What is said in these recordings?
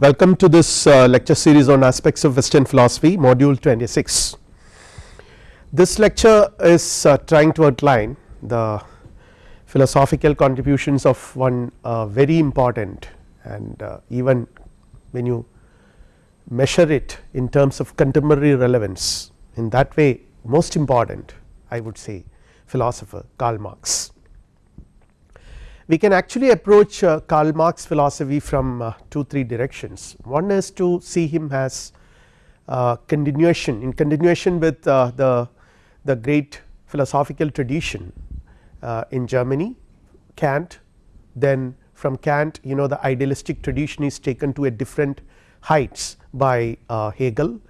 Welcome to this uh, lecture series on aspects of western philosophy module 26. This lecture is uh, trying to outline the philosophical contributions of one uh, very important and uh, even when you measure it in terms of contemporary relevance in that way most important I would say philosopher Karl Marx we can actually approach uh, Karl Marx philosophy from uh, 2 3 directions. One is to see him as uh, continuation in continuation with uh, the, the great philosophical tradition uh, in Germany Kant. Then from Kant you know the idealistic tradition is taken to a different heights by uh, Hegel,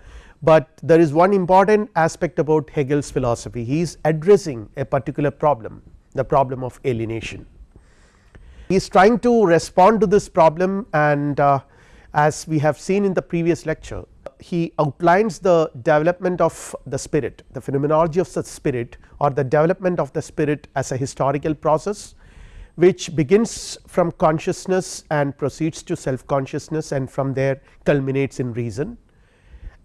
but there is one important aspect about Hegel's philosophy. He is addressing a particular problem the problem of alienation he is trying to respond to this problem and uh, as we have seen in the previous lecture he outlines the development of the spirit the phenomenology of such spirit or the development of the spirit as a historical process which begins from consciousness and proceeds to self consciousness and from there culminates in reason.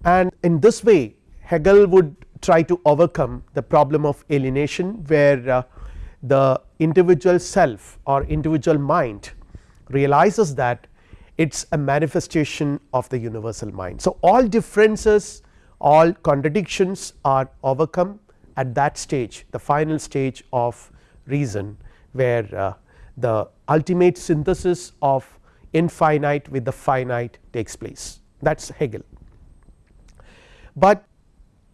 And in this way Hegel would try to overcome the problem of alienation where uh, the individual self or individual mind realizes that it is a manifestation of the universal mind. So, all differences all contradictions are overcome at that stage the final stage of reason where uh, the ultimate synthesis of infinite with the finite takes place that is Hegel. But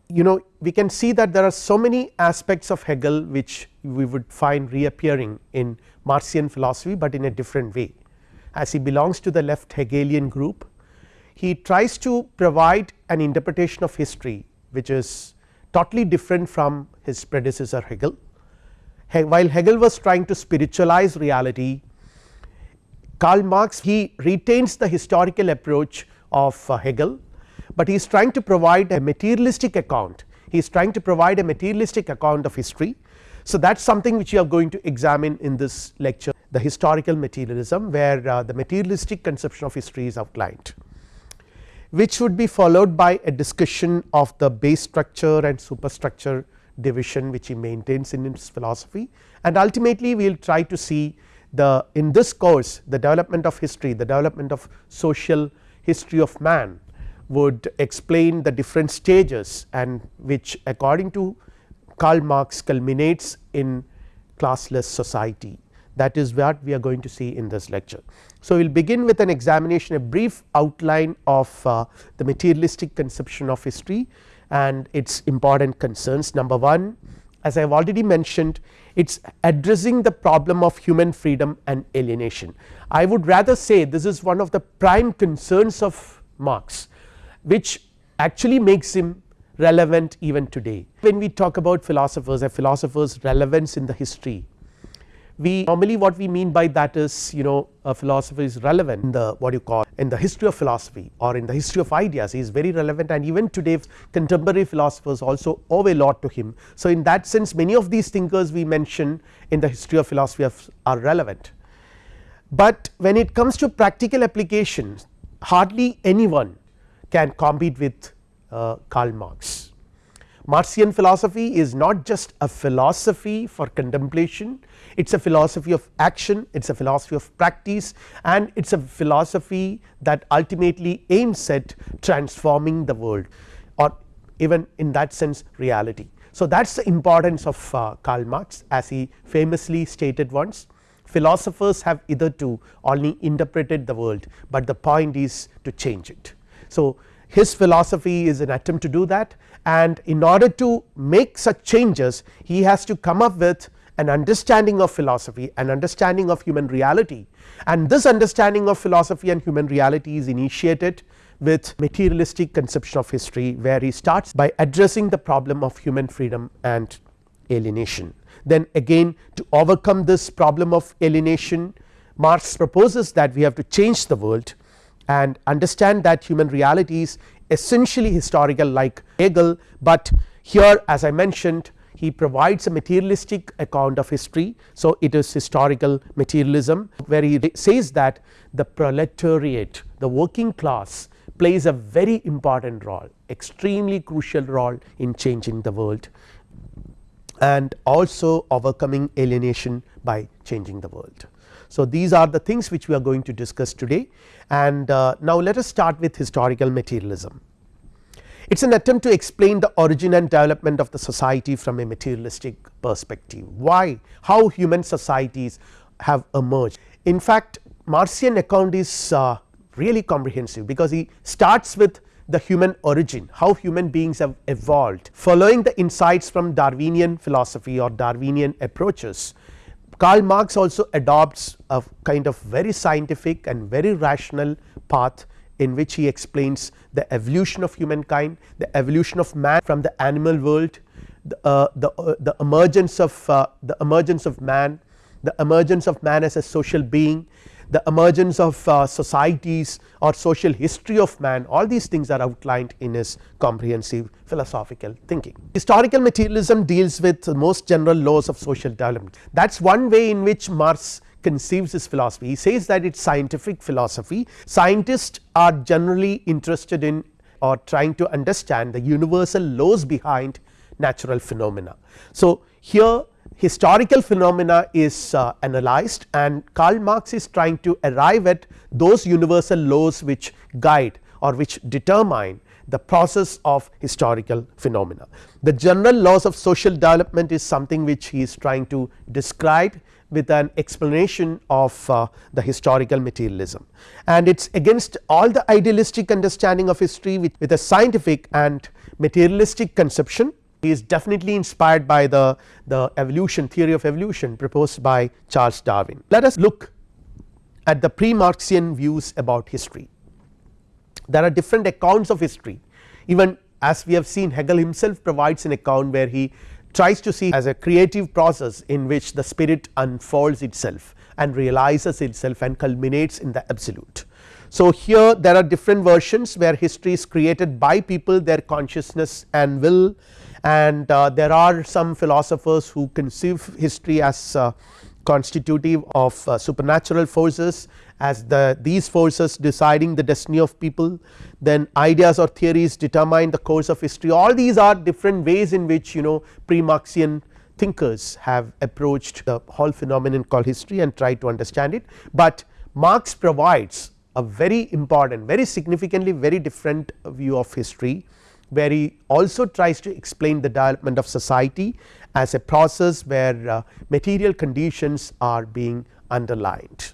you know we can see that there are so many aspects of Hegel which we would find reappearing in Marxian philosophy, but in a different way as he belongs to the left Hegelian group he tries to provide an interpretation of history which is totally different from his predecessor Hegel. While Hegel was trying to spiritualize reality Karl Marx he retains the historical approach of uh, Hegel but he is trying to provide a materialistic account he is trying to provide a materialistic account of history. So, that is something which we are going to examine in this lecture the historical materialism where uh, the materialistic conception of history is outlined which would be followed by a discussion of the base structure and superstructure division which he maintains in his philosophy and ultimately we will try to see the in this course the development of history the development of social history of man would explain the different stages and which according to Karl Marx culminates in classless society that is what we are going to see in this lecture. So, we will begin with an examination a brief outline of uh, the materialistic conception of history and its important concerns. Number 1 as I have already mentioned it is addressing the problem of human freedom and alienation. I would rather say this is one of the prime concerns of Marx which actually makes him relevant even today. When we talk about philosophers a philosopher's relevance in the history we normally what we mean by that is you know a philosopher is relevant in the what you call in the history of philosophy or in the history of ideas he is very relevant and even today contemporary philosophers also owe a lot to him. So, in that sense many of these thinkers we mention in the history of philosophy are relevant, but when it comes to practical applications hardly anyone can compete with uh, Karl Marx. Marxian philosophy is not just a philosophy for contemplation it is a philosophy of action it is a philosophy of practice and it is a philosophy that ultimately aims at transforming the world or even in that sense reality. So, that is the importance of uh, Karl Marx as he famously stated once philosophers have hitherto only interpreted the world, but the point is to change it. So, his philosophy is an attempt to do that and in order to make such changes he has to come up with an understanding of philosophy an understanding of human reality and this understanding of philosophy and human reality is initiated with materialistic conception of history where he starts by addressing the problem of human freedom and alienation. Then again to overcome this problem of alienation Marx proposes that we have to change the world and understand that human reality is essentially historical like Hegel, but here as I mentioned he provides a materialistic account of history. So, it is historical materialism where he says that the proletariat the working class plays a very important role extremely crucial role in changing the world and also overcoming alienation by changing the world. So, these are the things which we are going to discuss today and uh, now let us start with historical materialism. It is an attempt to explain the origin and development of the society from a materialistic perspective. Why? How human societies have emerged. In fact, Marxian account is uh, really comprehensive because he starts with the human origin how human beings have evolved following the insights from Darwinian philosophy or Darwinian approaches. Karl Marx also adopts a kind of very scientific and very rational path in which he explains the evolution of humankind, the evolution of man from the animal world, the, uh, the, uh, the emergence of uh, the emergence of man, the emergence of man as a social being, the emergence of uh, societies or social history of man all these things are outlined in his comprehensive philosophical thinking. Historical materialism deals with the most general laws of social development that is one way in which Marx conceives his philosophy. He says that it is scientific philosophy scientists are generally interested in or trying to understand the universal laws behind natural phenomena. So, here historical phenomena is uh, analyzed and Karl Marx is trying to arrive at those universal laws which guide or which determine the process of historical phenomena. The general laws of social development is something which he is trying to describe with an explanation of uh, the historical materialism and it is against all the idealistic understanding of history with, with a scientific and materialistic conception he is definitely inspired by the, the evolution theory of evolution proposed by Charles Darwin. Let us look at the pre Marxian views about history. There are different accounts of history even as we have seen Hegel himself provides an account where he tries to see as a creative process in which the spirit unfolds itself and realizes itself and culminates in the absolute. So, here there are different versions where history is created by people their consciousness and will and uh, there are some philosophers who conceive history as uh, constitutive of uh, supernatural forces as the these forces deciding the destiny of people. Then ideas or theories determine the course of history. All these are different ways in which you know pre Marxian thinkers have approached the whole phenomenon called history and tried to understand it, but Marx provides a very important very significantly very different view of history where he also tries to explain the development of society as a process where uh, material conditions are being underlined.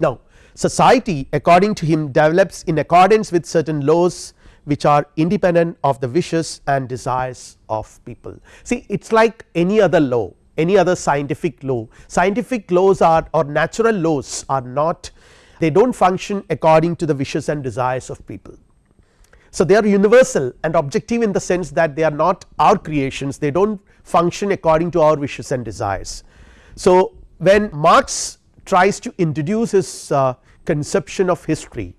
Now society according to him develops in accordance with certain laws which are independent of the wishes and desires of people. See it is like any other law any other scientific law scientific laws are or natural laws are not they do not function according to the wishes and desires of people so, they are universal and objective in the sense that they are not our creations they do not function according to our wishes and desires. So, when Marx tries to introduce his uh, conception of history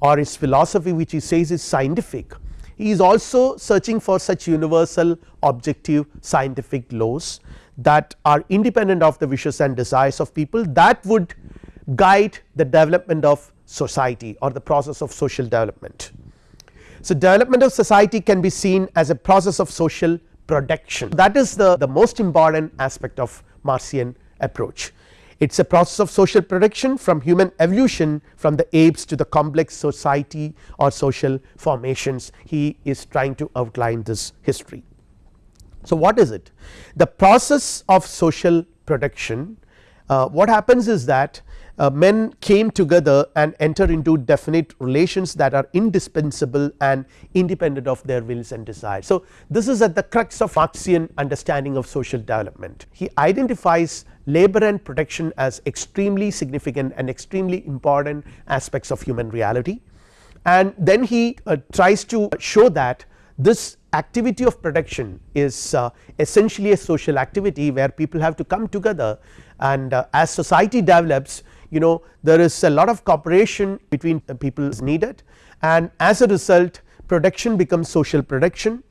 or his philosophy which he says is scientific he is also searching for such universal objective scientific laws that are independent of the wishes and desires of people that would guide the development of society or the process of social development. So, development of society can be seen as a process of social production that is the, the most important aspect of Marxian approach. It is a process of social production from human evolution from the apes to the complex society or social formations he is trying to outline this history. So, what is it? The process of social production uh, what happens is that uh, men came together and enter into definite relations that are indispensable and independent of their wills and desires. So, this is at the crux of Marxian understanding of social development. He identifies labor and production as extremely significant and extremely important aspects of human reality and then he uh, tries to show that this activity of production is uh, essentially a social activity where people have to come together and uh, as society develops you know there is a lot of cooperation between people is needed. And as a result production becomes social production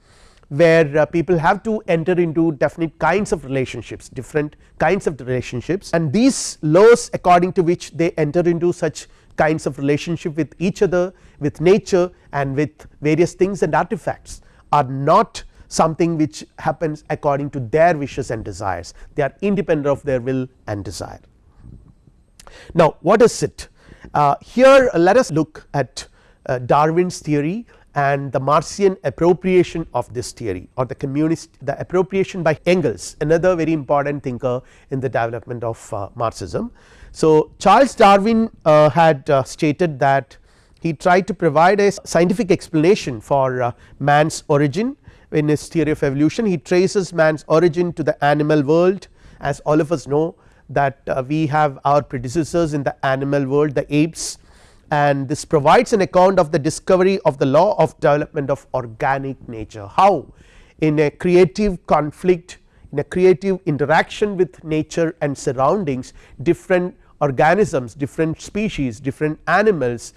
where uh, people have to enter into definite kinds of relationships different kinds of relationships. And these laws according to which they enter into such kinds of relationship with each other with nature and with various things and artifacts are not something which happens according to their wishes and desires. They are independent of their will and desire. Now what is it? Uh, here let us look at uh, Darwin's theory and the Marxian appropriation of this theory or the communist the appropriation by Engels another very important thinker in the development of uh, Marxism. So, Charles Darwin uh, had uh, stated that he tried to provide a scientific explanation for uh, man's origin. In his theory of evolution he traces man's origin to the animal world. As all of us know that uh, we have our predecessors in the animal world the apes and this provides an account of the discovery of the law of development of organic nature. How in a creative conflict in a creative interaction with nature and surroundings different organisms different species different animals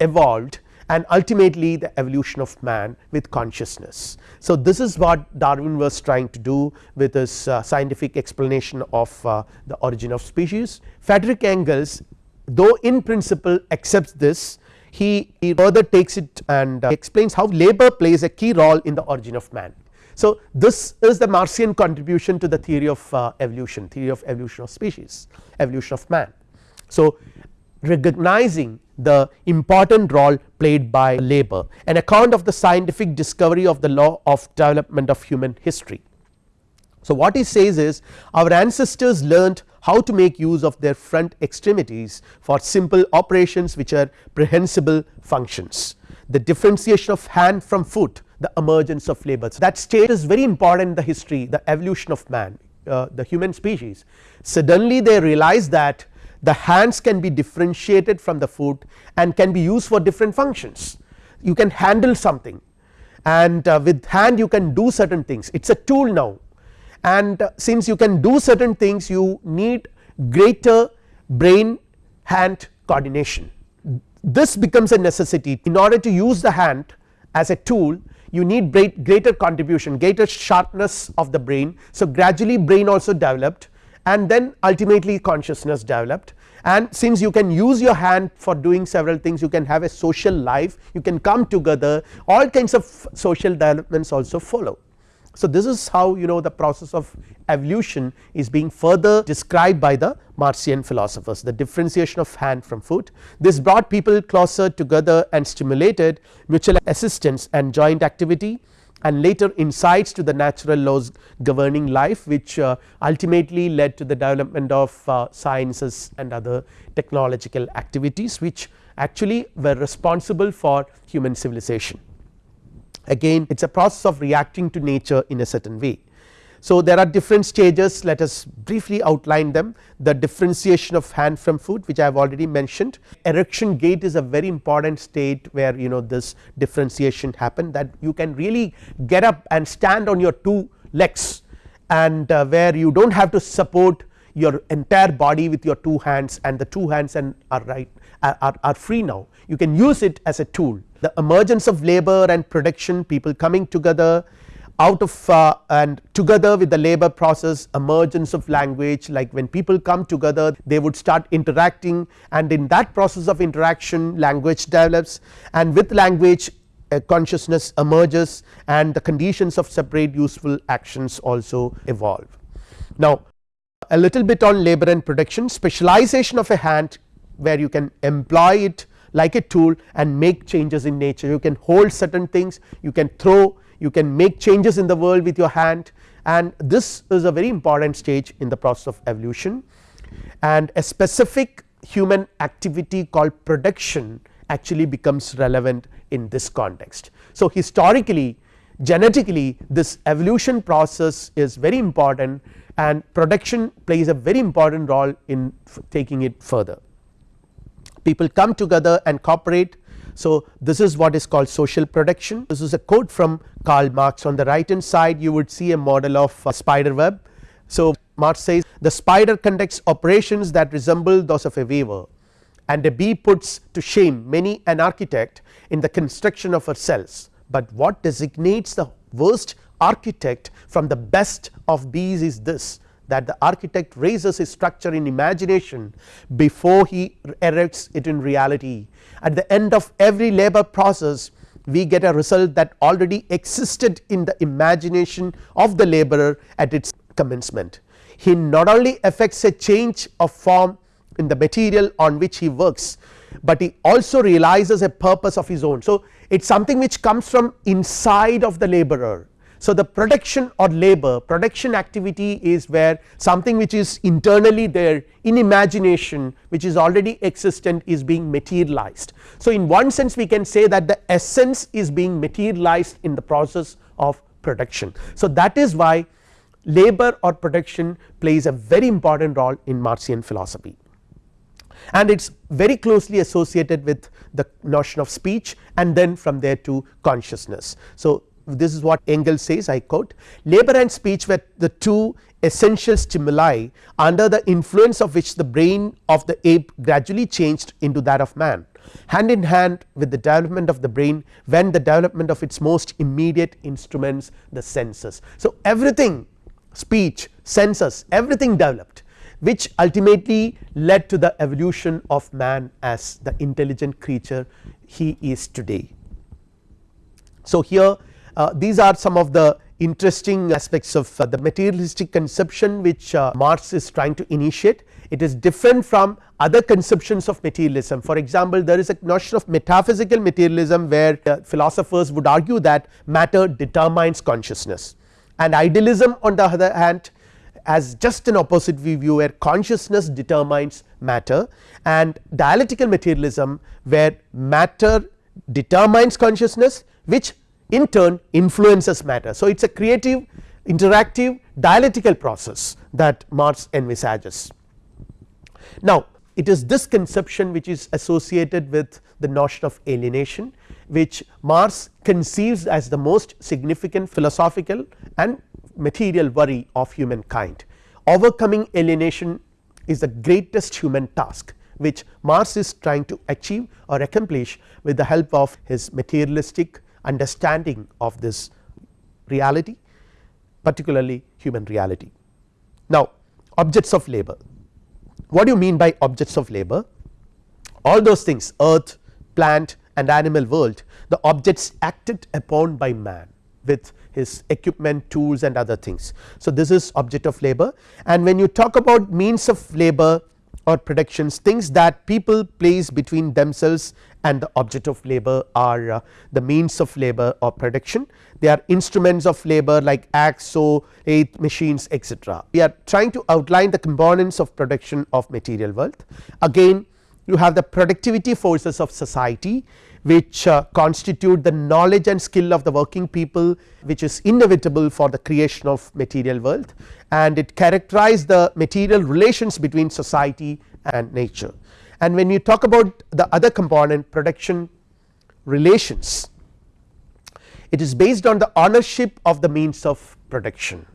evolved and ultimately the evolution of man with consciousness. So, this is what Darwin was trying to do with his uh, scientific explanation of uh, the origin of species. Frederick Engels though in principle accepts this he, he further takes it and uh, explains how labor plays a key role in the origin of man. So, this is the Marxian contribution to the theory of uh, evolution theory of evolution of species evolution of man. So, recognizing the important role played by labor an account of the scientific discovery of the law of development of human history. So, what he says is our ancestors learned how to make use of their front extremities for simple operations which are prehensible functions. The differentiation of hand from foot the emergence of labor So, that stage is very important in the history the evolution of man uh, the human species. Suddenly they realize that the hands can be differentiated from the foot and can be used for different functions. You can handle something and uh, with hand you can do certain things it is a tool now and since you can do certain things you need greater brain hand coordination. This becomes a necessity in order to use the hand as a tool you need greater contribution greater sharpness of the brain. So, gradually brain also developed and then ultimately consciousness developed and since you can use your hand for doing several things you can have a social life you can come together all kinds of social developments also follow. So, this is how you know the process of evolution is being further described by the Marxian philosophers the differentiation of hand from foot. This brought people closer together and stimulated mutual assistance and joint activity and later insights to the natural laws governing life which uh, ultimately led to the development of uh, sciences and other technological activities which actually were responsible for human civilization again it is a process of reacting to nature in a certain way. So, there are different stages. Let us briefly outline them. The differentiation of hand from foot which I have already mentioned. Erection gait is a very important state where you know this differentiation happen that you can really get up and stand on your two legs and uh, where you do not have to support your entire body with your two hands and the two hands and are right are, are free now. You can use it as a tool. The emergence of labor and production people coming together out of uh, and together with the labor process emergence of language like when people come together they would start interacting. And in that process of interaction language develops. And with language consciousness emerges. And the conditions of separate useful actions also evolve. Now a little bit on labor and production. Specialization of a hand where you can employ it like a tool and make changes in nature. You can hold certain things. You can throw you can make changes in the world with your hand and this is a very important stage in the process of evolution and a specific human activity called production actually becomes relevant in this context. So, historically genetically this evolution process is very important and production plays a very important role in taking it further people come together and cooperate. So, this is what is called social production this is a quote from Karl Marx. On the right hand side you would see a model of a spider web. So, Marx says the spider conducts operations that resemble those of a weaver and a bee puts to shame many an architect in the construction of her cells, but what designates the worst architect from the best of bees is this that the architect raises his structure in imagination before he erects it in reality. At the end of every labor process we get a result that already existed in the imagination of the laborer at its commencement. He not only affects a change of form in the material on which he works, but he also realizes a purpose of his own. So, it is something which comes from inside of the laborer so, the production or labor production activity is where something which is internally there in imagination which is already existent is being materialized. So, in one sense we can say that the essence is being materialized in the process of production. So, that is why labor or production plays a very important role in Marxian philosophy and it is very closely associated with the notion of speech and then from there to consciousness. So, this is what Engels says I quote labor and speech were the two essential stimuli under the influence of which the brain of the ape gradually changed into that of man hand in hand with the development of the brain went the development of its most immediate instruments the senses. So, everything speech senses everything developed which ultimately led to the evolution of man as the intelligent creature he is today. So, here these are some of the interesting aspects of uh, the materialistic conception which uh, Marx is trying to initiate. It is different from other conceptions of materialism. For example, there is a notion of metaphysical materialism where philosophers would argue that matter determines consciousness. And idealism on the other hand as just an opposite view where consciousness determines matter. And dialectical materialism where matter determines consciousness which in turn influences matter. So, it is a creative interactive dialectical process that Marx envisages. Now, it is this conception which is associated with the notion of alienation which Marx conceives as the most significant philosophical and material worry of humankind. Overcoming alienation is the greatest human task which Marx is trying to achieve or accomplish with the help of his materialistic understanding of this reality particularly human reality. Now objects of labor what do you mean by objects of labor all those things earth plant and animal world the objects acted upon by man with his equipment tools and other things. So, this is object of labor and when you talk about means of labor or productions things that people place between themselves and the object of labor are uh, the means of labor or production they are instruments of labor like axe saw machines etc. We are trying to outline the components of production of material wealth again you have the productivity forces of society which uh, constitute the knowledge and skill of the working people which is inevitable for the creation of material wealth and it characterize the material relations between society and nature. And when you talk about the other component production relations it is based on the ownership of the means of production.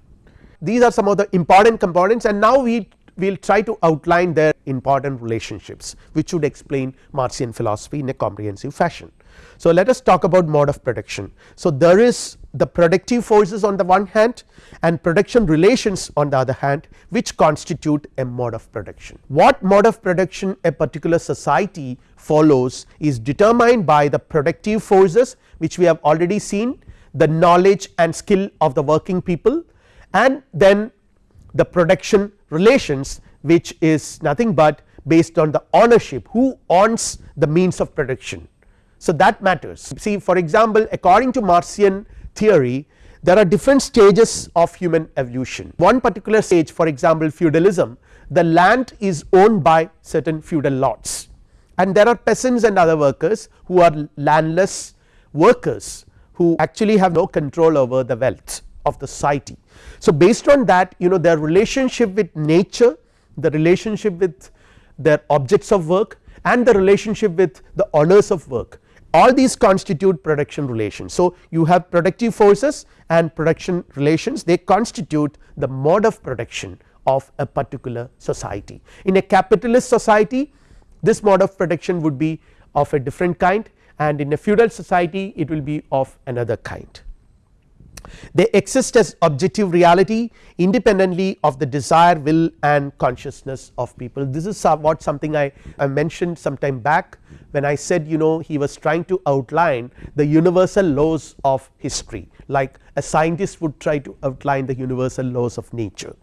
These are some of the important components and now we will try to outline their important relationships which would explain Marxian philosophy in a comprehensive fashion. So, let us talk about mode of production. So, there is the productive forces on the one hand and production relations on the other hand which constitute a mode of production. What mode of production a particular society follows is determined by the productive forces which we have already seen the knowledge and skill of the working people and then the production relations which is nothing but based on the ownership who owns the means of production. So, that matters see for example, according to Marxian theory there are different stages of human evolution one particular stage for example, feudalism the land is owned by certain feudal lords and there are peasants and other workers who are landless workers who actually have no control over the wealth of the society. So, based on that you know their relationship with nature the relationship with their objects of work and the relationship with the owners of work all these constitute production relations. So, you have productive forces and production relations they constitute the mode of production of a particular society. In a capitalist society this mode of production would be of a different kind and in a feudal society it will be of another kind. They exist as objective reality independently of the desire will and consciousness of people. This is what something I, I mentioned some time back when I said you know he was trying to outline the universal laws of history like a scientist would try to outline the universal laws of nature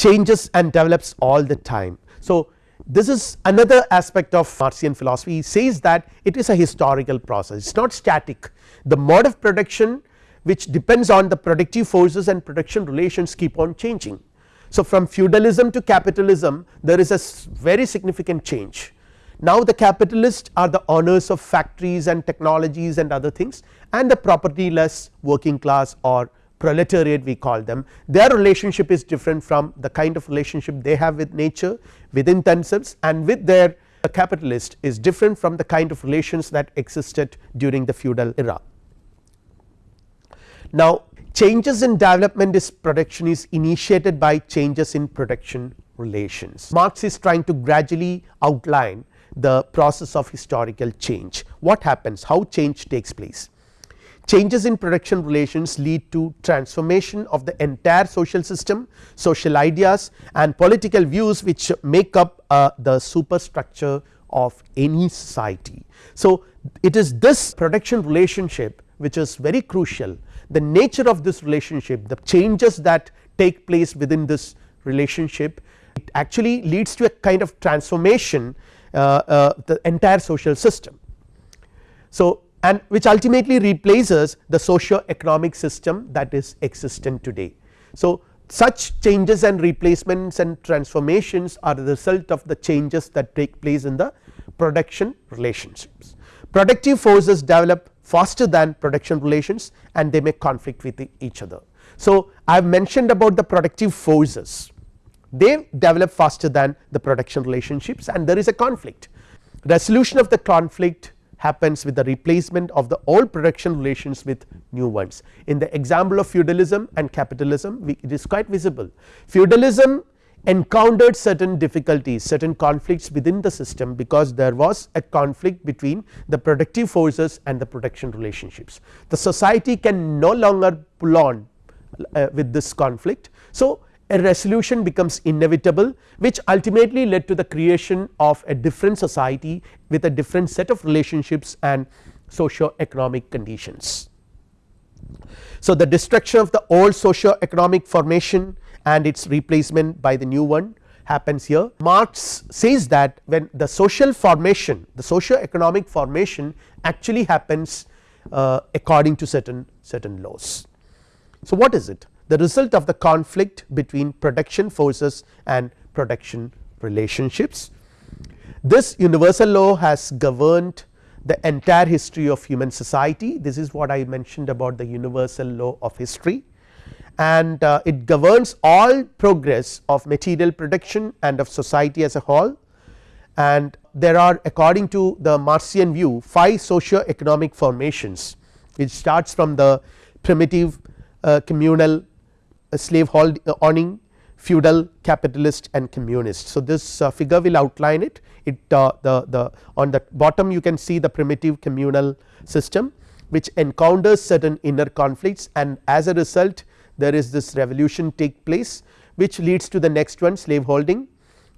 changes and develops all the time. So, this is another aspect of Marxian philosophy he says that it is a historical process it is not static the mode of production which depends on the productive forces and production relations keep on changing. So, from feudalism to capitalism there is a very significant change. Now, the capitalists are the owners of factories and technologies and other things and the propertyless working class or proletariat we call them their relationship is different from the kind of relationship they have with nature within themselves and with their capitalist is different from the kind of relations that existed during the feudal era. Now changes in development is production is initiated by changes in production relations. Marx is trying to gradually outline the process of historical change. What happens how change takes place? Changes in production relations lead to transformation of the entire social system, social ideas and political views which make up uh, the superstructure of any society. So, it is this production relationship which is very crucial the nature of this relationship the changes that take place within this relationship it actually leads to a kind of transformation uh, uh, the entire social system. So, and which ultimately replaces the socio economic system that is existent today. So, such changes and replacements and transformations are the result of the changes that take place in the production relationships. Productive forces develop faster than production relations and they may conflict with each other. So, I have mentioned about the productive forces they develop faster than the production relationships and there is a conflict. Resolution of the conflict happens with the replacement of the old production relations with new ones. In the example of feudalism and capitalism we, it is quite visible feudalism encountered certain difficulties certain conflicts within the system because there was a conflict between the productive forces and the production relationships. The society can no longer pull on uh, with this conflict. So, a resolution becomes inevitable which ultimately led to the creation of a different society with a different set of relationships and socio economic conditions. So, the destruction of the old socio economic formation and its replacement by the new one happens here. Marx says that when the social formation the socio economic formation actually happens uh, according to certain certain laws. So, what is it the result of the conflict between production forces and production relationships. This universal law has governed the entire history of human society this is what I mentioned about the universal law of history and uh, it governs all progress of material production and of society as a whole. And there are according to the Marxian view 5 socio economic formations. It starts from the primitive uh, communal uh, slave uh, owning feudal capitalist and communist. So, this uh, figure will outline it. It uh, the, the on the bottom you can see the primitive communal system which encounters certain inner conflicts and as a result there is this revolution take place which leads to the next one slave holding.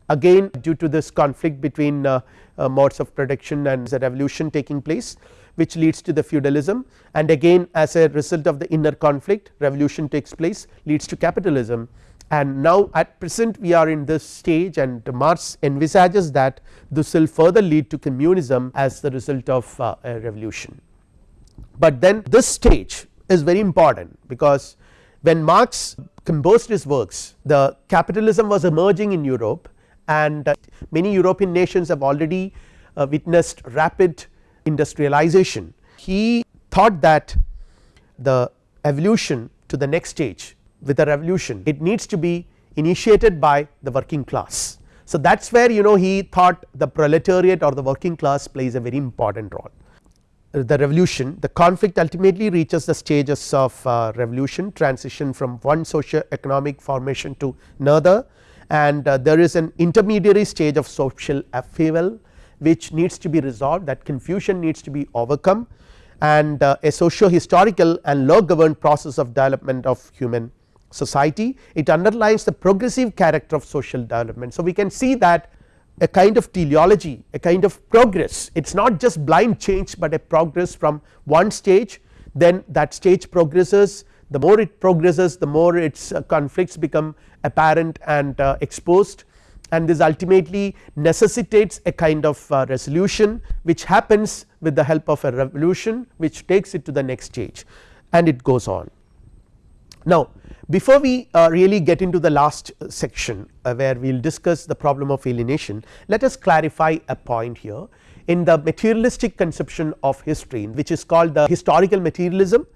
Again due to this conflict between uh, uh, modes of production and the revolution taking place which leads to the feudalism. And again as a result of the inner conflict revolution takes place leads to capitalism. And now at present we are in this stage and Marx envisages that this will further lead to communism as the result of uh, a revolution. But then this stage is very important because when Marx composed his works the capitalism was emerging in Europe and uh, many European nations have already uh, witnessed rapid industrialization. He thought that the evolution to the next stage with a revolution it needs to be initiated by the working class. So, that is where you know he thought the proletariat or the working class plays a very important role the revolution the conflict ultimately reaches the stages of uh, revolution transition from one socio economic formation to another and uh, there is an intermediary stage of social upheaval which needs to be resolved that confusion needs to be overcome and uh, a socio historical and law governed process of development of human society. It underlines the progressive character of social development. So, we can see that a kind of teleology a kind of progress. It is not just blind change, but a progress from one stage. Then that stage progresses. The more it progresses the more its uh, conflicts become apparent and uh, exposed. And this ultimately necessitates a kind of uh, resolution which happens with the help of a revolution which takes it to the next stage. And it goes on. Now before we uh, really get into the last uh, section uh, where we will discuss the problem of alienation let us clarify a point here in the materialistic conception of history which is called the historical materialism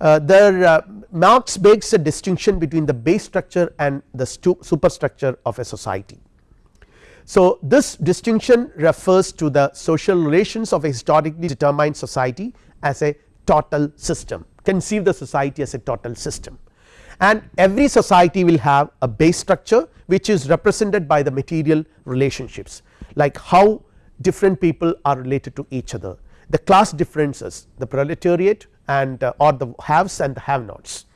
uh, there uh, Marx makes a distinction between the base structure and the superstructure of a society. So, this distinction refers to the social relations of a historically determined society as a total system conceive the society as a total system and every society will have a base structure which is represented by the material relationships like how different people are related to each other the class differences the proletariat and uh, or the haves and the have nots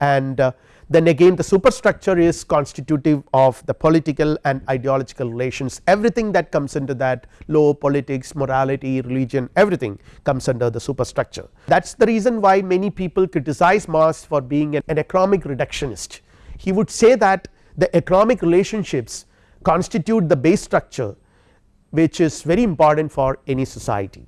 and uh, then again the superstructure is constitutive of the political and ideological relations. Everything that comes into that law politics morality religion everything comes under the superstructure. That is the reason why many people criticize Marx for being an, an economic reductionist. He would say that the economic relationships constitute the base structure which is very important for any society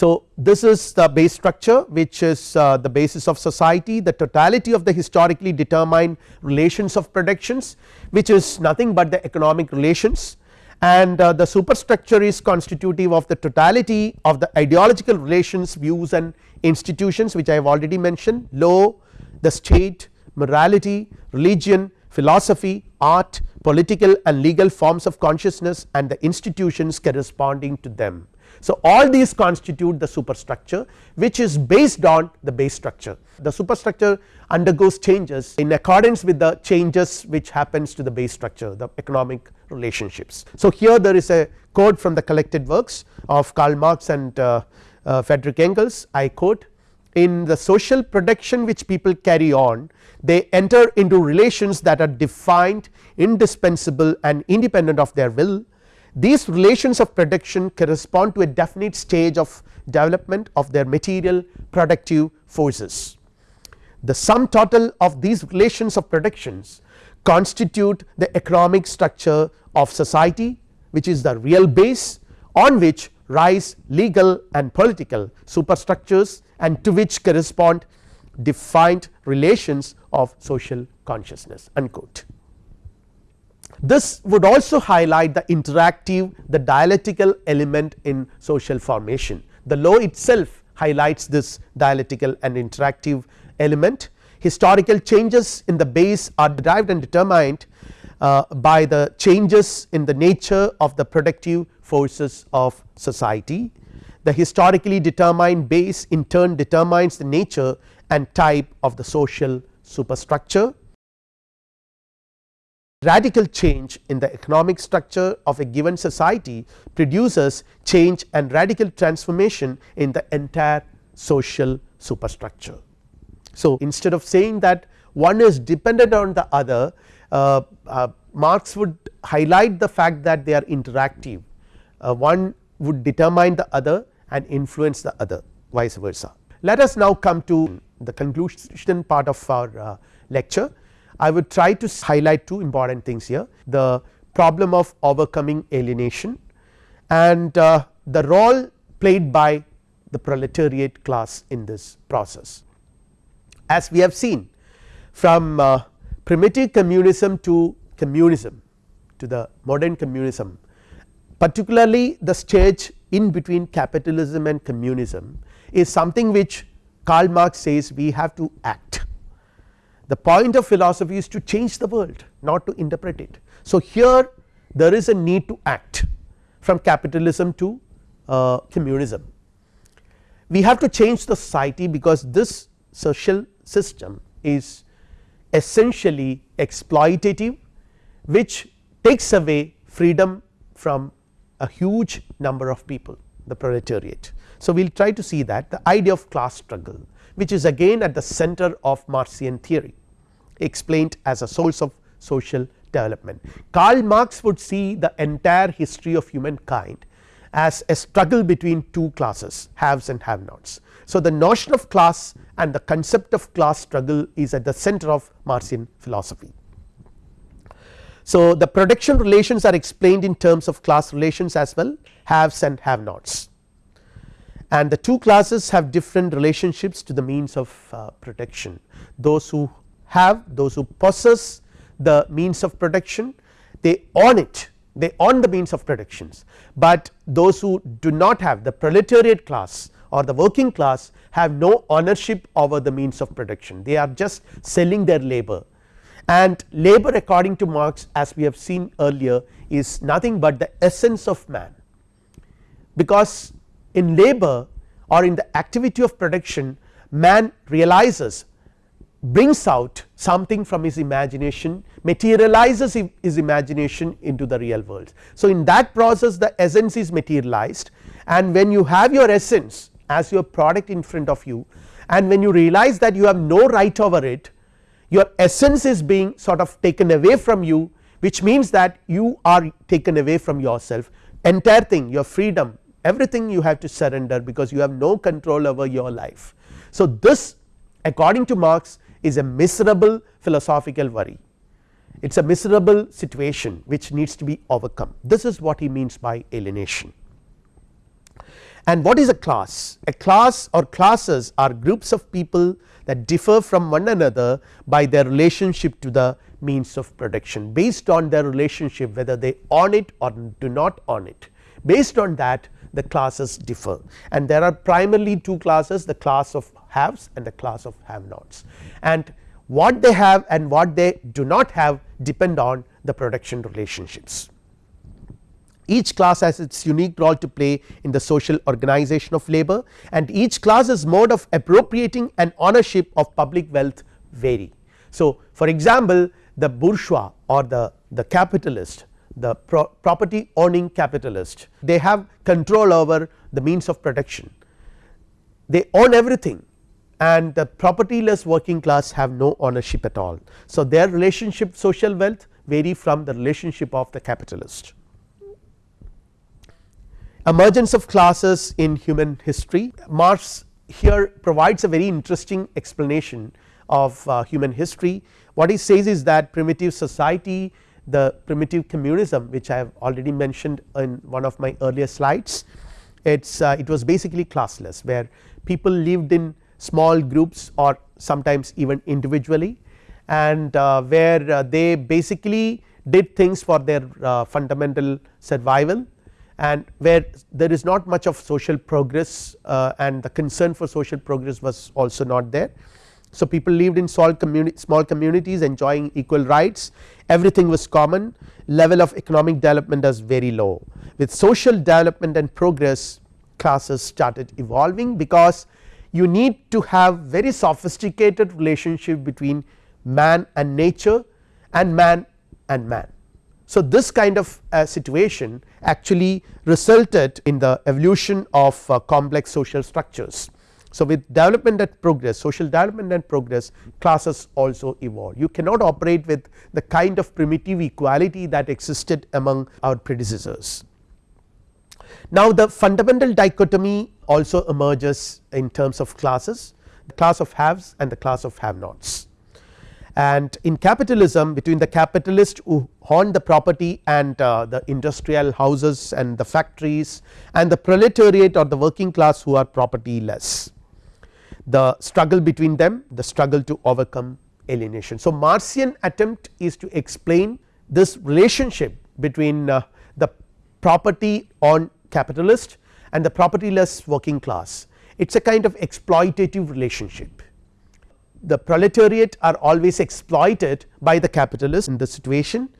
so, this is the base structure which is uh, the basis of society the totality of the historically determined relations of productions which is nothing but the economic relations and uh, the superstructure is constitutive of the totality of the ideological relations views and institutions which I have already mentioned law, the state, morality, religion, philosophy, art, political and legal forms of consciousness and the institutions corresponding to them. So, all these constitute the superstructure which is based on the base structure the superstructure undergoes changes in accordance with the changes which happens to the base structure the economic relationships. So, here there is a quote from the collected works of Karl Marx and uh, uh, Friedrich Engels I quote in the social production which people carry on they enter into relations that are defined indispensable and independent of their will these relations of production correspond to a definite stage of development of their material productive forces. The sum total of these relations of productions constitute the economic structure of society which is the real base on which rise legal and political superstructures and to which correspond defined relations of social consciousness unquote. This would also highlight the interactive the dialectical element in social formation. The law itself highlights this dialectical and interactive element. Historical changes in the base are derived and determined uh, by the changes in the nature of the productive forces of society. The historically determined base in turn determines the nature and type of the social superstructure radical change in the economic structure of a given society produces change and radical transformation in the entire social superstructure. So, instead of saying that one is dependent on the other uh, uh, Marx would highlight the fact that they are interactive uh, one would determine the other and influence the other vice versa. Let us now come to the conclusion part of our uh, lecture I would try to highlight two important things here the problem of overcoming alienation and uh, the role played by the proletariat class in this process. As we have seen from uh, primitive communism to communism to the modern communism particularly the stage in between capitalism and communism is something which Karl Marx says we have to act the point of philosophy is to change the world not to interpret it. So, here there is a need to act from capitalism to uh, communism. We have to change the society because this social system is essentially exploitative which takes away freedom from a huge number of people the proletariat. So, we will try to see that the idea of class struggle which is again at the center of Marxian theory explained as a source of social development. Karl Marx would see the entire history of humankind as a struggle between two classes haves and have nots. So, the notion of class and the concept of class struggle is at the center of Marxian philosophy. So, the production relations are explained in terms of class relations as well haves and have nots and the two classes have different relationships to the means of uh, production those who have those who possess the means of production they own it. They own the means of productions, but those who do not have the proletariat class or the working class have no ownership over the means of production. They are just selling their labor. And labor according to Marx as we have seen earlier is nothing but the essence of man. Because in labor or in the activity of production man realizes brings out something from his imagination materializes his imagination into the real world. So, in that process the essence is materialized and when you have your essence as your product in front of you and when you realize that you have no right over it your essence is being sort of taken away from you which means that you are taken away from yourself entire thing your freedom everything you have to surrender because you have no control over your life. So, this according to Marx is a miserable philosophical worry it is a miserable situation which needs to be overcome this is what he means by alienation. And what is a class? A class or classes are groups of people that differ from one another by their relationship to the means of production based on their relationship whether they own it or do not own it based on that the classes differ and there are primarily two classes the class of haves and the class of have nots and what they have and what they do not have depend on the production relationships. Each class has its unique role to play in the social organization of labor and each class's mode of appropriating and ownership of public wealth vary. So, for example, the bourgeois or the, the capitalist the pro property owning capitalist they have control over the means of production they own everything and the propertyless working class have no ownership at all. So, their relationship social wealth vary from the relationship of the capitalist. Emergence of classes in human history Marx here provides a very interesting explanation of uh, human history. What he says is that primitive society the primitive communism which I have already mentioned in one of my earlier slides it's uh, it was basically classless where people lived in small groups or sometimes even individually and uh, where uh, they basically did things for their uh, fundamental survival and where there is not much of social progress and the concern for social progress was also not there. So, people lived in small, communi small communities enjoying equal rights. Everything was common. Level of economic development was very low. With social development and progress classes started evolving because you need to have very sophisticated relationship between man and nature and man and man. So, this kind of uh, situation actually resulted in the evolution of uh, complex social structures. So, with development and progress social development and progress classes also evolve you cannot operate with the kind of primitive equality that existed among our predecessors. Now, the fundamental dichotomy also emerges in terms of classes the class of haves and the class of have nots. And in capitalism between the capitalist who own the property and uh, the industrial houses and the factories and the proletariat or the working class who are property less the struggle between them the struggle to overcome alienation. So, Marxian attempt is to explain this relationship between uh, the property on capitalist and the propertyless working class it is a kind of exploitative relationship. The proletariat are always exploited by the capitalist in the situation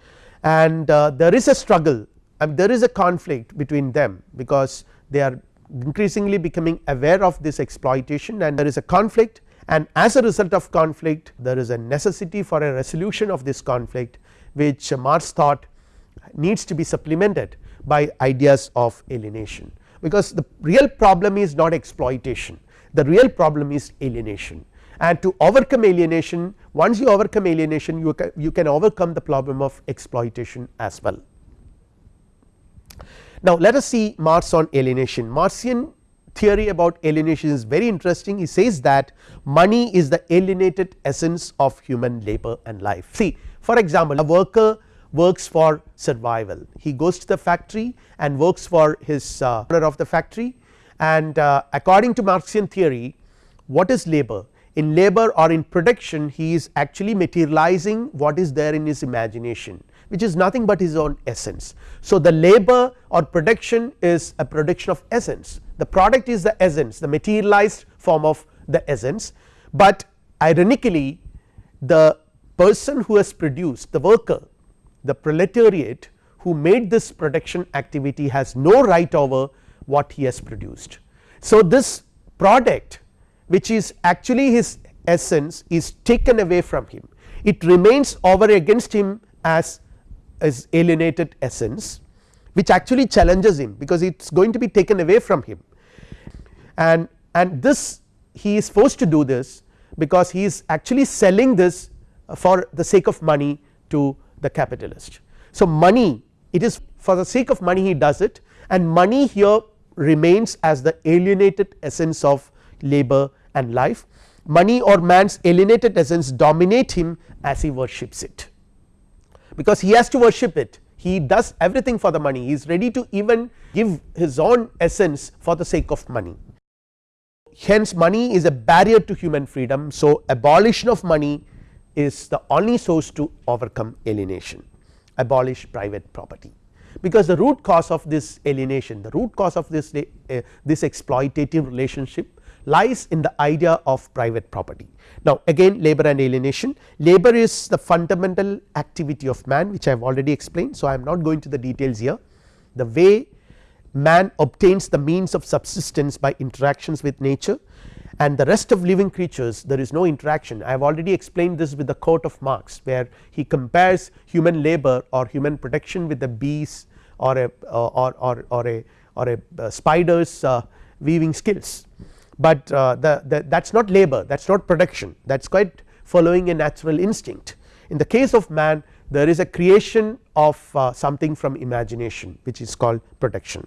and uh, there is a struggle and there is a conflict between them because they are increasingly becoming aware of this exploitation and there is a conflict and as a result of conflict there is a necessity for a resolution of this conflict which Marx thought needs to be supplemented by ideas of alienation. because the real problem is not exploitation the real problem is alienation and to overcome alienation once you overcome alienation you can, you can overcome the problem of exploitation as well. Now let us see Marx on alienation Marxian theory about alienation is very interesting he says that money is the alienated essence of human labor and life. See for example, a worker works for survival. He goes to the factory and works for his uh, owner of the factory. And uh, according to Marxian theory what is labor? In labor or in production he is actually materializing what is there in his imagination which is nothing but his own essence. So, the labor or production is a production of essence. The product is the essence the materialized form of the essence, but ironically the person who has produced the worker the proletariat who made this production activity has no right over what he has produced. So, this product which is actually his essence is taken away from him it remains over against him as as alienated essence which actually challenges him because it is going to be taken away from him and and this he is forced to do this because he is actually selling this for the sake of money to the capitalist. So, money it is for the sake of money he does it and money here remains as the alienated essence of labor and life. Money or man's alienated essence dominate him as he worships it. Because he has to worship it. He does everything for the money. He is ready to even give his own essence for the sake of money. Hence money is a barrier to human freedom. So abolition of money is the only source to overcome alienation abolish private property because the root cause of this alienation the root cause of this uh, this exploitative relationship lies in the idea of private property. Now again labor and alienation labor is the fundamental activity of man which I have already explained. So I am not going to the details here the way man obtains the means of subsistence by interactions with nature and the rest of living creatures there is no interaction I have already explained this with the quote of Marx where he compares human labor or human production with the bees or a or, or, or a or a uh, spiders uh, weaving skills but uh, the, the that is not labor that is not production that is quite following a natural instinct. In the case of man there is a creation of uh, something from imagination which is called production.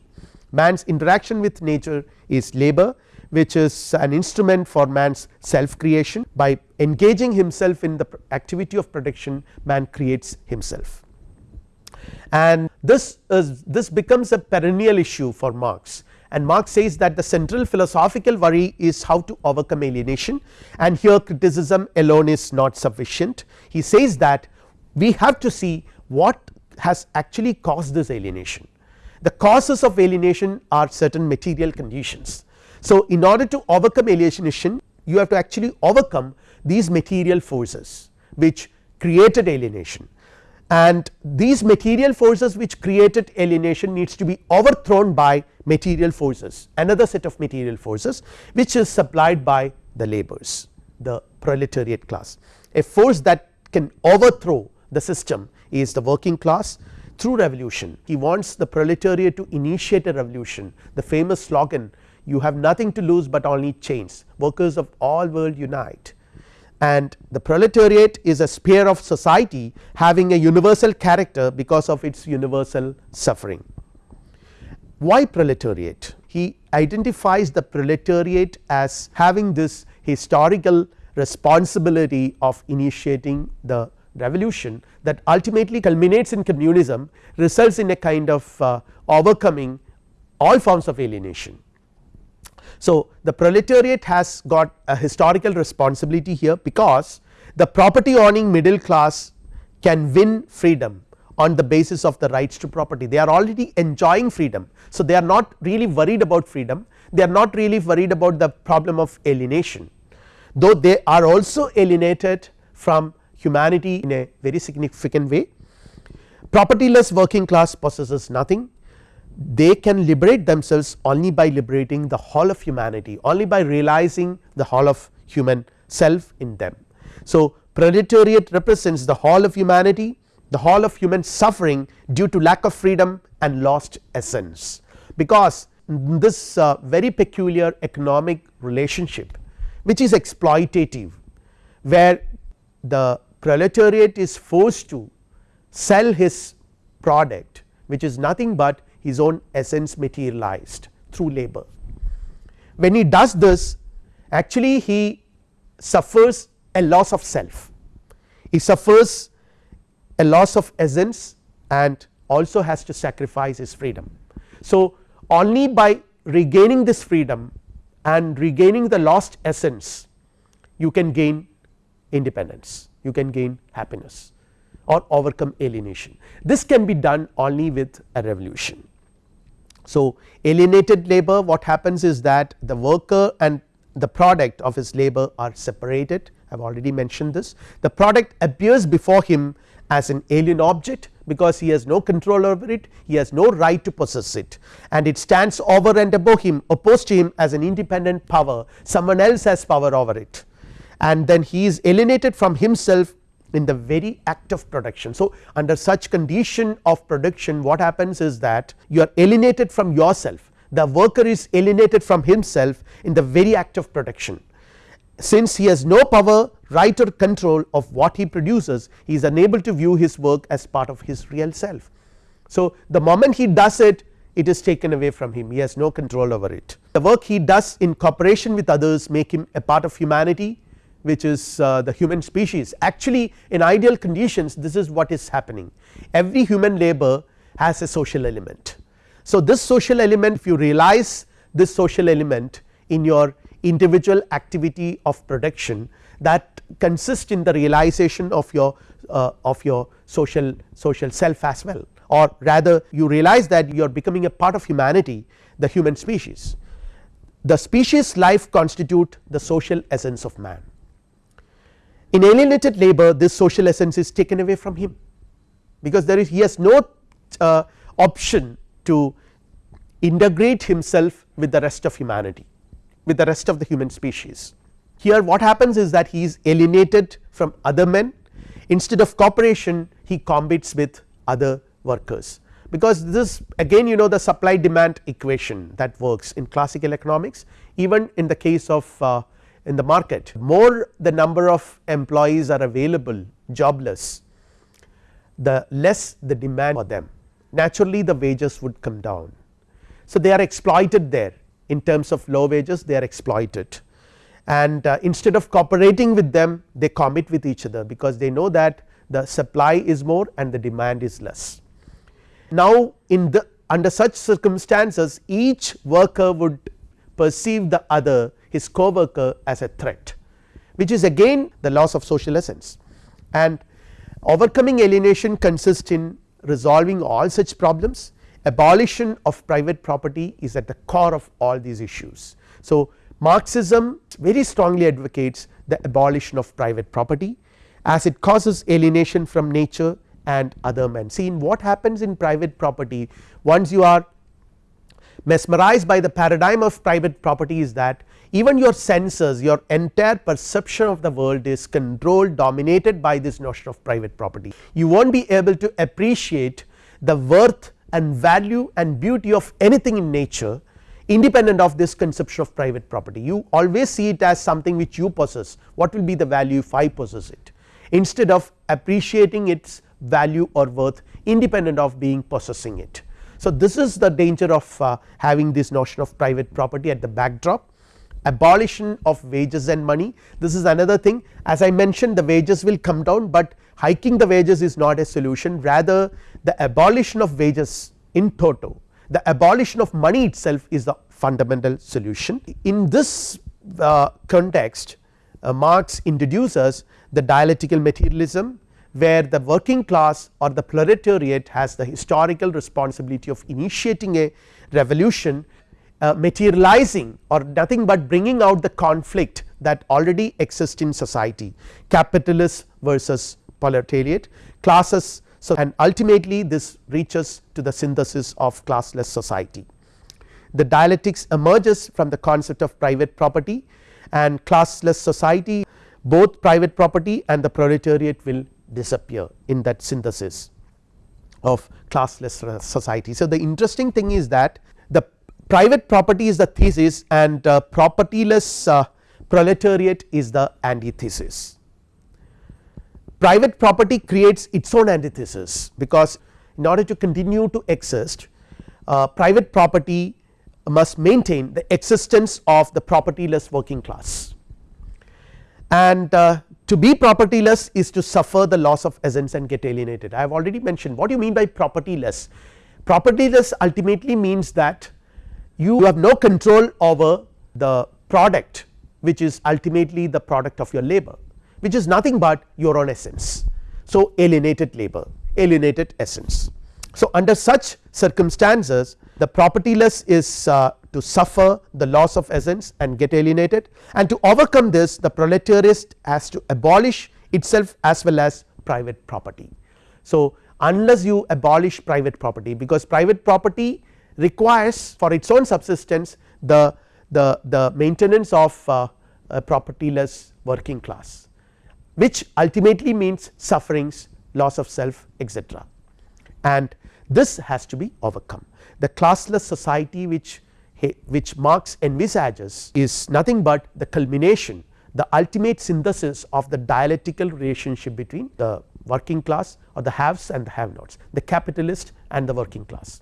Man's interaction with nature is labor which is an instrument for man's self creation by engaging himself in the activity of production man creates himself. And this is this becomes a perennial issue for Marx and Marx says that the central philosophical worry is how to overcome alienation and here criticism alone is not sufficient. He says that we have to see what has actually caused this alienation. The causes of alienation are certain material conditions so, in order to overcome alienation you have to actually overcome these material forces which created alienation and these material forces which created alienation needs to be overthrown by material forces another set of material forces which is supplied by the laborers the proletariat class. A force that can overthrow the system is the working class through revolution he wants the proletariat to initiate a revolution the famous slogan you have nothing to lose but only chains workers of all world unite and the proletariat is a sphere of society having a universal character because of its universal suffering. Why proletariat? He identifies the proletariat as having this historical responsibility of initiating the revolution that ultimately culminates in communism results in a kind of uh, overcoming all forms of alienation. So, the proletariat has got a historical responsibility here because the property owning middle class can win freedom on the basis of the rights to property. They are already enjoying freedom. So, they are not really worried about freedom. They are not really worried about the problem of alienation. Though they are also alienated from humanity in a very significant way. Propertyless working class possesses nothing they can liberate themselves only by liberating the whole of humanity only by realizing the whole of human self in them. So, proletariat represents the whole of humanity the whole of human suffering due to lack of freedom and lost essence because this uh, very peculiar economic relationship which is exploitative where the proletariat is forced to sell his product which is nothing but his own essence materialized through labor. When he does this actually he suffers a loss of self, he suffers a loss of essence and also has to sacrifice his freedom. So, only by regaining this freedom and regaining the lost essence you can gain independence, you can gain happiness or overcome alienation. This can be done only with a revolution. So, alienated labor what happens is that the worker and the product of his labor are separated. I have already mentioned this. The product appears before him as an alien object because he has no control over it. He has no right to possess it. And it stands over and above him opposed to him as an independent power. Someone else has power over it. And then he is alienated from himself in the very act of production. So, under such condition of production what happens is that you are alienated from yourself. The worker is alienated from himself in the very act of production. Since he has no power right or control of what he produces he is unable to view his work as part of his real self. So, the moment he does it it is taken away from him. He has no control over it. The work he does in cooperation with others make him a part of humanity which is uh, the human species actually in ideal conditions this is what is happening every human labor has a social element. So, this social element if you realize this social element in your individual activity of production that consists in the realization of your uh, of your social social self as well or rather you realize that you are becoming a part of humanity the human species. The species life constitute the social essence of man in alienated labor this social essence is taken away from him. Because there is he has no uh, option to integrate himself with the rest of humanity with the rest of the human species. Here what happens is that he is alienated from other men. Instead of cooperation he competes with other workers. Because this again you know the supply demand equation that works in classical economics even in the case of uh, in the market more the number of employees are available jobless the less the demand for them naturally the wages would come down. So, they are exploited there in terms of low wages they are exploited and uh, instead of cooperating with them they commit with each other because they know that the supply is more and the demand is less. Now, in the under such circumstances each worker would perceive the other his co-worker as a threat which is again the loss of social essence and overcoming alienation consists in resolving all such problems abolition of private property is at the core of all these issues. So, Marxism very strongly advocates the abolition of private property as it causes alienation from nature and other men. See in what happens in private property once you are mesmerized by the paradigm of private property is that even your senses your entire perception of the world is controlled dominated by this notion of private property. You will not be able to appreciate the worth and value and beauty of anything in nature independent of this conception of private property. You always see it as something which you possess what will be the value if I possess it instead of appreciating its value or worth independent of being possessing it. So, this is the danger of uh, having this notion of private property at the backdrop. Abolition of wages and money. This is another thing. As I mentioned the wages will come down, but hiking the wages is not a solution. Rather the abolition of wages in toto the abolition of money itself is the fundamental solution. In this uh, context uh, Marx introduces the dialectical materialism where the working class or the proletariat has the historical responsibility of initiating a revolution uh, materializing or nothing but bringing out the conflict that already exists in society capitalist versus proletariat classes so and ultimately this reaches to the synthesis of classless society. The dialectics emerges from the concept of private property and classless society both private property and the proletariat will disappear in that synthesis of classless society. So, the interesting thing is that the private property is the thesis and uh, propertyless uh, proletariat is the antithesis. Private property creates its own antithesis because in order to continue to exist uh, private property must maintain the existence of the propertyless working class and uh, to be propertyless is to suffer the loss of essence and get alienated. I have already mentioned what do you mean by propertyless propertyless ultimately means that you have no control over the product which is ultimately the product of your labor which is nothing but your own essence. So, alienated labor alienated essence. So, under such circumstances the propertyless is uh, to suffer the loss of essence and get alienated and to overcome this the proletariat has to abolish itself as well as private property. So, unless you abolish private property because private property requires for its own subsistence the, the, the maintenance of uh, a propertyless working class which ultimately means sufferings loss of self etc. and this has to be overcome. The classless society which which Marx envisages is nothing but the culmination the ultimate synthesis of the dialectical relationship between the working class or the haves and the have nots the capitalist and the working class.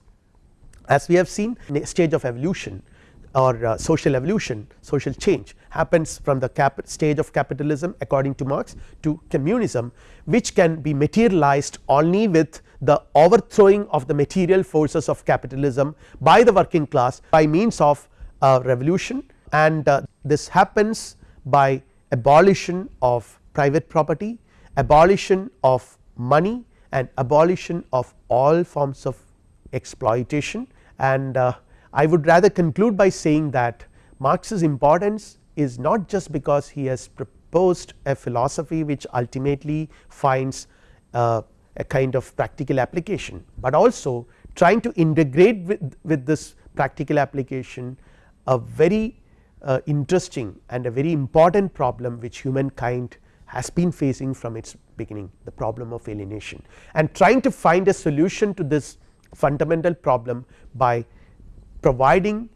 As we have seen in a stage of evolution or uh, social evolution social change happens from the stage of capitalism according to Marx to communism which can be materialized only with the overthrowing of the material forces of capitalism by the working class by means of revolution. And uh, this happens by abolition of private property, abolition of money and abolition of all forms of exploitation. And uh, I would rather conclude by saying that Marx's importance is not just because he has proposed a philosophy which ultimately finds uh, a kind of practical application, but also trying to integrate with, with this practical application a very uh, interesting and a very important problem which humankind has been facing from its beginning the problem of alienation and trying to find a solution to this fundamental problem by providing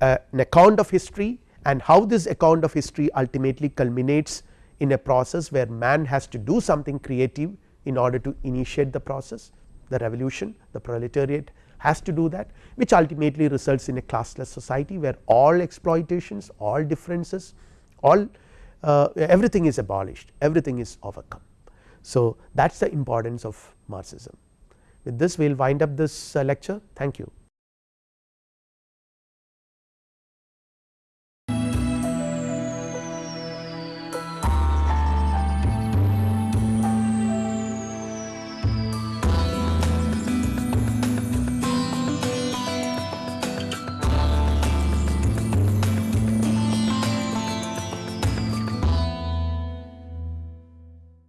uh, an account of history and how this account of history ultimately culminates in a process where man has to do something creative in order to initiate the process the revolution the proletariat has to do that which ultimately results in a classless society where all exploitations all differences all uh, everything is abolished everything is overcome. So, that is the importance of Marxism with this we will wind up this uh, lecture thank you.